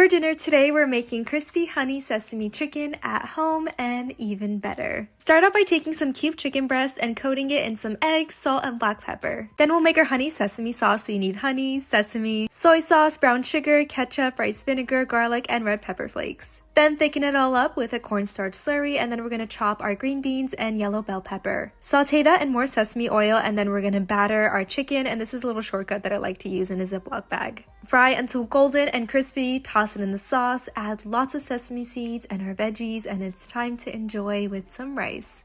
For dinner today, we're making crispy honey sesame chicken at home and even better. Start out by taking some cube chicken breast and coating it in some eggs, salt, and black pepper. Then we'll make our honey sesame sauce. So you need honey, sesame, soy sauce, brown sugar, ketchup, rice vinegar, garlic, and red pepper flakes. Then thicken it all up with a cornstarch slurry and then we're going to chop our green beans and yellow bell pepper. Saute that in more sesame oil and then we're going to batter our chicken and this is a little shortcut that I like to use in a Ziploc bag. Fry until golden and crispy, toss it in the sauce, add lots of sesame seeds and our veggies and it's time to enjoy with some rice.